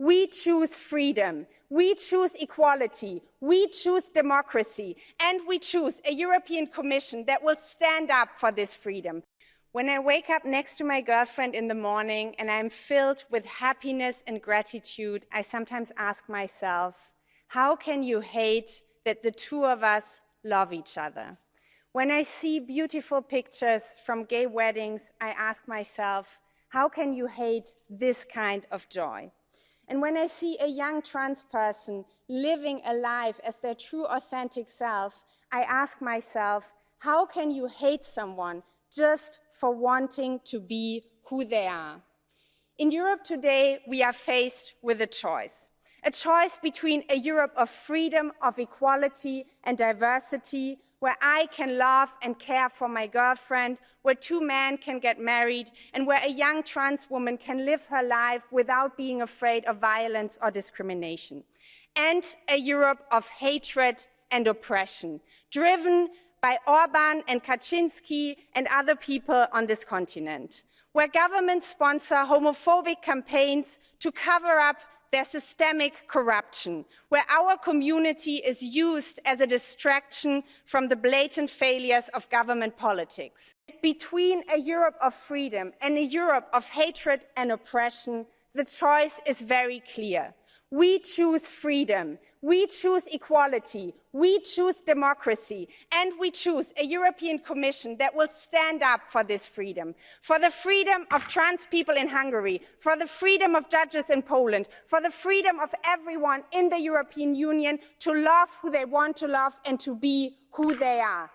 We choose freedom. We choose equality. We choose democracy. And we choose a European Commission that will stand up for this freedom. When I wake up next to my girlfriend in the morning and I'm filled with happiness and gratitude, I sometimes ask myself, how can you hate that the two of us love each other? When I see beautiful pictures from gay weddings, I ask myself, how can you hate this kind of joy? And when I see a young trans person living a life as their true authentic self, I ask myself, how can you hate someone just for wanting to be who they are? In Europe today, we are faced with a choice. A choice between a Europe of freedom, of equality and diversity, where I can love and care for my girlfriend, where two men can get married, and where a young trans woman can live her life without being afraid of violence or discrimination. And a Europe of hatred and oppression, driven by Orban and Kaczynski and other people on this continent, where governments sponsor homophobic campaigns to cover up there's systemic corruption, where our community is used as a distraction from the blatant failures of government politics. Between a Europe of freedom and a Europe of hatred and oppression, the choice is very clear. We choose freedom, we choose equality, we choose democracy, and we choose a European Commission that will stand up for this freedom, for the freedom of trans people in Hungary, for the freedom of judges in Poland, for the freedom of everyone in the European Union to love who they want to love and to be who they are.